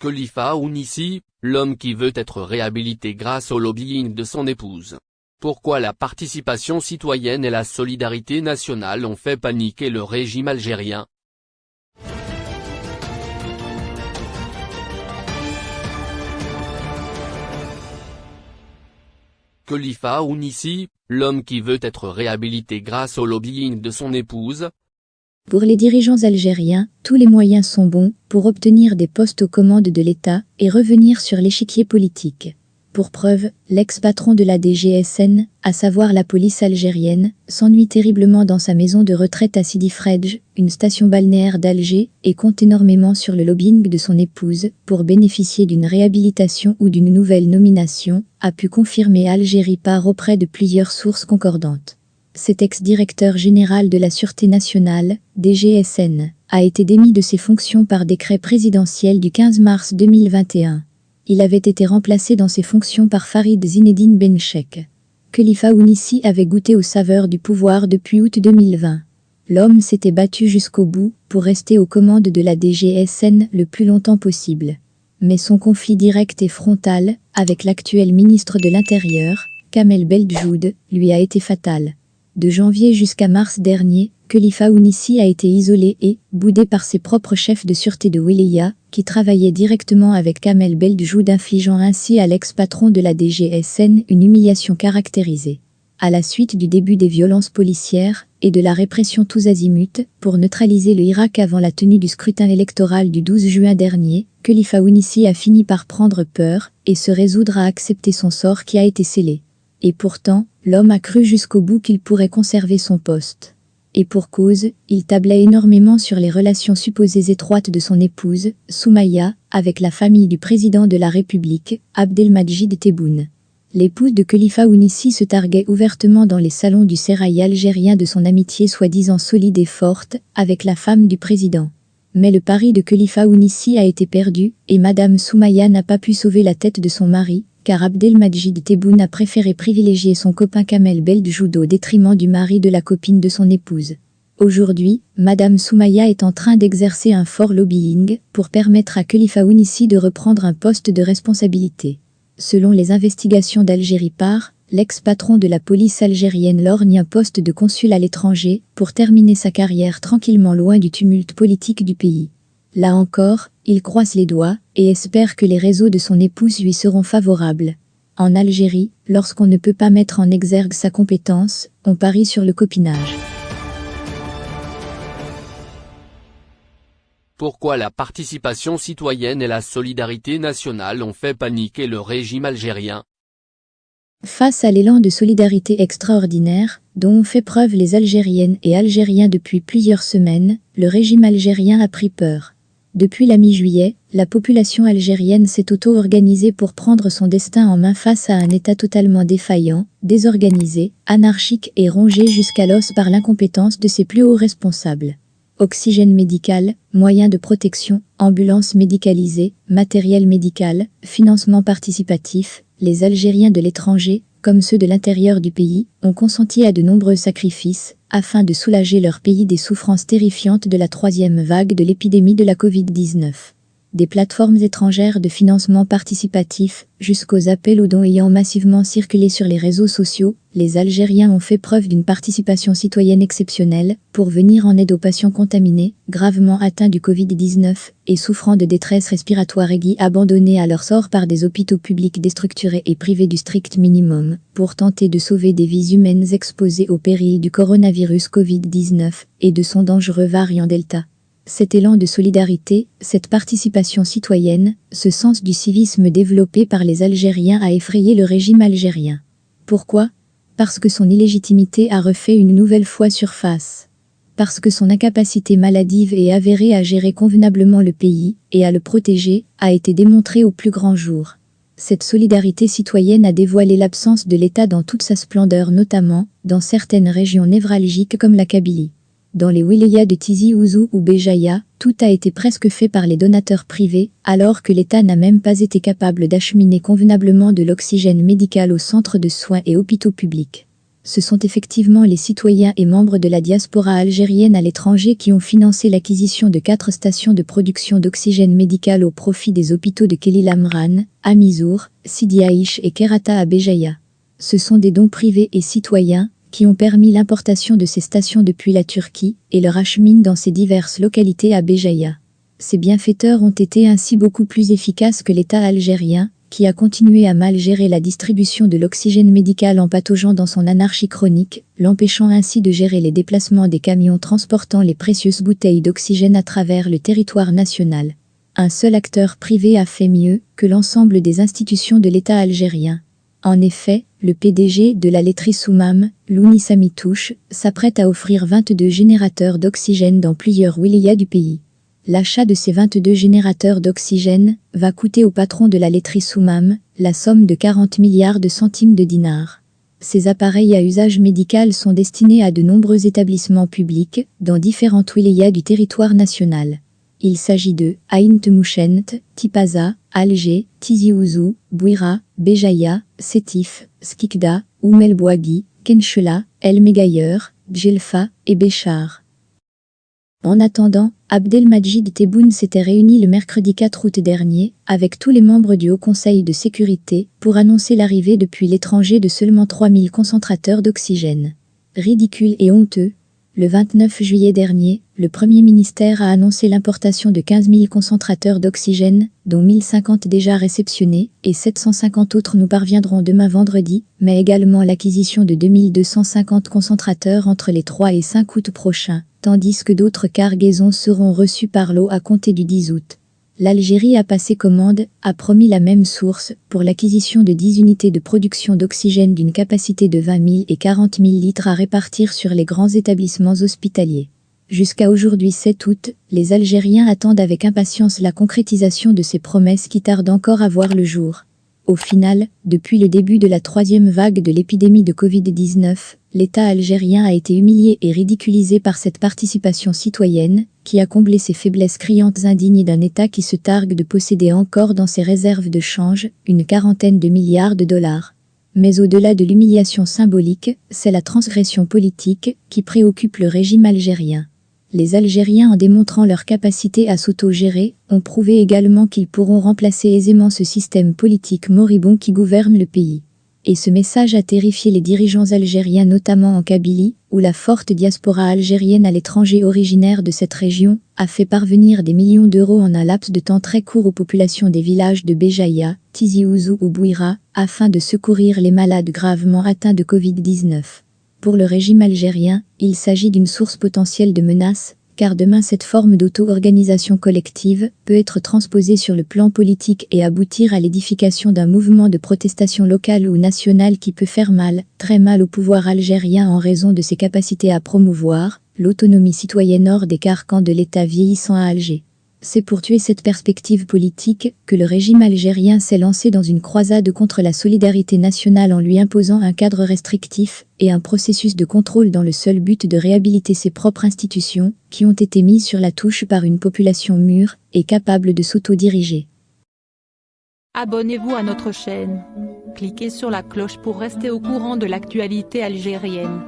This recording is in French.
Khalifa Ounissi, l'homme qui veut être réhabilité grâce au lobbying de son épouse. Pourquoi la participation citoyenne et la solidarité nationale ont fait paniquer le régime algérien? Khalifa Ounissi, l'homme qui veut être réhabilité grâce au lobbying de son épouse, pour les dirigeants algériens, tous les moyens sont bons pour obtenir des postes aux commandes de l'État et revenir sur l'échiquier politique. Pour preuve, l'ex-patron de la DGSN, à savoir la police algérienne, s'ennuie terriblement dans sa maison de retraite à Sidi Fredj, une station balnéaire d'Alger, et compte énormément sur le lobbying de son épouse pour bénéficier d'une réhabilitation ou d'une nouvelle nomination, a pu confirmer Algérie par auprès de plusieurs sources concordantes cet ex-directeur général de la Sûreté nationale, DGSN, a été démis de ses fonctions par décret présidentiel du 15 mars 2021. Il avait été remplacé dans ses fonctions par Farid Zinedine Benchek. Khalifa Ounissi avait goûté aux saveurs du pouvoir depuis août 2020. L'homme s'était battu jusqu'au bout pour rester aux commandes de la DGSN le plus longtemps possible. Mais son conflit direct et frontal avec l'actuel ministre de l'Intérieur, Kamel Beldjoud, lui a été fatal. De janvier jusqu'à mars dernier, Khalifa Ounissi a été isolé et boudé par ses propres chefs de sûreté de Wilaya, qui travaillaient directement avec Kamel Beldjoud infligeant ainsi à l'ex-patron de la DGSN une humiliation caractérisée. À la suite du début des violences policières et de la répression tous azimuts, pour neutraliser le Irak avant la tenue du scrutin électoral du 12 juin dernier, Khalifa Ounissi a fini par prendre peur et se résoudre à accepter son sort qui a été scellé. Et pourtant, l'homme a cru jusqu'au bout qu'il pourrait conserver son poste. Et pour cause, il tablait énormément sur les relations supposées étroites de son épouse, Soumaya, avec la famille du président de la République, Abdelmajid Tebboune. L'épouse de Khalifa Ounissi se targuait ouvertement dans les salons du sérail algérien de son amitié soi-disant solide et forte avec la femme du président. Mais le pari de Khalifa Ounissi a été perdu et Madame Soumaya n'a pas pu sauver la tête de son mari, car Abdelmajid Tebboune a préféré privilégier son copain Kamel Beldjoud au détriment du mari de la copine de son épouse. Aujourd'hui, Madame Soumaya est en train d'exercer un fort lobbying pour permettre à Khalifa Ounissi de reprendre un poste de responsabilité. Selon les investigations d'Algérie par, l'ex-patron de la police algérienne lorgne un poste de consul à l'étranger pour terminer sa carrière tranquillement loin du tumulte politique du pays. Là encore, il croise les doigts et espère que les réseaux de son épouse lui seront favorables. En Algérie, lorsqu'on ne peut pas mettre en exergue sa compétence, on parie sur le copinage. Pourquoi la participation citoyenne et la solidarité nationale ont fait paniquer le régime algérien? Face à l'élan de solidarité extraordinaire, dont ont fait preuve les Algériennes et Algériens depuis plusieurs semaines, le régime algérien a pris peur. Depuis la mi-juillet, la population algérienne s'est auto-organisée pour prendre son destin en main face à un État totalement défaillant, désorganisé, anarchique et rongé jusqu'à l'os par l'incompétence de ses plus hauts responsables. Oxygène médical, moyens de protection, ambulances médicalisées, matériel médical, financement participatif, les Algériens de l'étranger, comme ceux de l'intérieur du pays, ont consenti à de nombreux sacrifices, afin de soulager leur pays des souffrances terrifiantes de la troisième vague de l'épidémie de la Covid-19 des plateformes étrangères de financement participatif, jusqu'aux appels aux dons ayant massivement circulé sur les réseaux sociaux, les Algériens ont fait preuve d'une participation citoyenne exceptionnelle pour venir en aide aux patients contaminés, gravement atteints du Covid-19 et souffrant de détresse respiratoire aiguë abandonnés à leur sort par des hôpitaux publics déstructurés et privés du strict minimum, pour tenter de sauver des vies humaines exposées au péril du coronavirus Covid-19 et de son dangereux variant Delta. Cet élan de solidarité, cette participation citoyenne, ce sens du civisme développé par les Algériens a effrayé le régime algérien. Pourquoi? Parce que son illégitimité a refait une nouvelle fois surface. Parce que son incapacité maladive et avérée à gérer convenablement le pays et à le protéger a été démontrée au plus grand jour. Cette solidarité citoyenne a dévoilé l'absence de l'État dans toute sa splendeur notamment dans certaines régions névralgiques comme la Kabylie. Dans les wilayas de Tizi Ouzou ou Béjaïa, tout a été presque fait par les donateurs privés, alors que l'État n'a même pas été capable d'acheminer convenablement de l'oxygène médical aux centres de soins et hôpitaux publics. Ce sont effectivement les citoyens et membres de la diaspora algérienne à l'étranger qui ont financé l'acquisition de quatre stations de production d'oxygène médical au profit des hôpitaux de Kelil Amran, Amizour, Sidi Aïch et Kerata à Béjaïa. Ce sont des dons privés et citoyens qui ont permis l'importation de ces stations depuis la Turquie et leur achemine dans ces diverses localités à Béjaïa. Ces bienfaiteurs ont été ainsi beaucoup plus efficaces que l'État algérien, qui a continué à mal gérer la distribution de l'oxygène médical en pataugeant dans son anarchie chronique, l'empêchant ainsi de gérer les déplacements des camions transportant les précieuses bouteilles d'oxygène à travers le territoire national. Un seul acteur privé a fait mieux que l'ensemble des institutions de l'État algérien. En effet, le PDG de la laiterie Soumam, Louni Samitouche, s'apprête à offrir 22 générateurs d'oxygène dans plusieurs wilayas du pays. L'achat de ces 22 générateurs d'oxygène va coûter au patron de la laiterie Soumam la somme de 40 milliards de centimes de dinars. Ces appareils à usage médical sont destinés à de nombreux établissements publics dans différentes wilayas du territoire national. Il s'agit de Aïn Temouchent, Tipaza, Alger, Tizi Ouzou, Bouira, Béjaïa, Sétif, Skikda, Oumel Bouagui, Kenchela, El Megayer, Djelfa et Béchar. En attendant, Abdelmajid Tebboune s'était réuni le mercredi 4 août dernier avec tous les membres du Haut Conseil de sécurité pour annoncer l'arrivée depuis l'étranger de seulement 3000 concentrateurs d'oxygène. Ridicule et honteux, le 29 juillet dernier, le Premier ministère a annoncé l'importation de 15 000 concentrateurs d'oxygène, dont 1050 déjà réceptionnés, et 750 autres nous parviendront demain vendredi, mais également l'acquisition de 2250 concentrateurs entre les 3 et 5 août prochains, tandis que d'autres cargaisons seront reçues par l'eau à compter du 10 août. L'Algérie a passé commande, a promis la même source, pour l'acquisition de 10 unités de production d'oxygène d'une capacité de 20 000 et 40 000 litres à répartir sur les grands établissements hospitaliers. Jusqu'à aujourd'hui 7 août, les Algériens attendent avec impatience la concrétisation de ces promesses qui tardent encore à voir le jour. Au final, depuis le début de la troisième vague de l'épidémie de Covid-19, l'État algérien a été humilié et ridiculisé par cette participation citoyenne, qui a comblé ses faiblesses criantes indignes d'un État qui se targue de posséder encore dans ses réserves de change une quarantaine de milliards de dollars. Mais au-delà de l'humiliation symbolique, c'est la transgression politique qui préoccupe le régime algérien. Les Algériens en démontrant leur capacité à s'auto-gérer, ont prouvé également qu'ils pourront remplacer aisément ce système politique moribond qui gouverne le pays. Et ce message a terrifié les dirigeants algériens notamment en Kabylie, où la forte diaspora algérienne à l'étranger originaire de cette région a fait parvenir des millions d'euros en un laps de temps très court aux populations des villages de Béjaïa, Tizi Ouzou ou Bouira, afin de secourir les malades gravement atteints de Covid-19. Pour le régime algérien, il s'agit d'une source potentielle de menace, car demain cette forme d'auto-organisation collective peut être transposée sur le plan politique et aboutir à l'édification d'un mouvement de protestation locale ou nationale qui peut faire mal, très mal au pouvoir algérien en raison de ses capacités à promouvoir l'autonomie citoyenne hors des carcans de l'État vieillissant à Alger. C'est pour tuer cette perspective politique que le régime algérien s'est lancé dans une croisade contre la solidarité nationale en lui imposant un cadre restrictif et un processus de contrôle dans le seul but de réhabiliter ses propres institutions, qui ont été mises sur la touche par une population mûre et capable de s'auto-diriger. Abonnez-vous à notre chaîne. Cliquez sur la cloche pour rester au courant de l'actualité algérienne.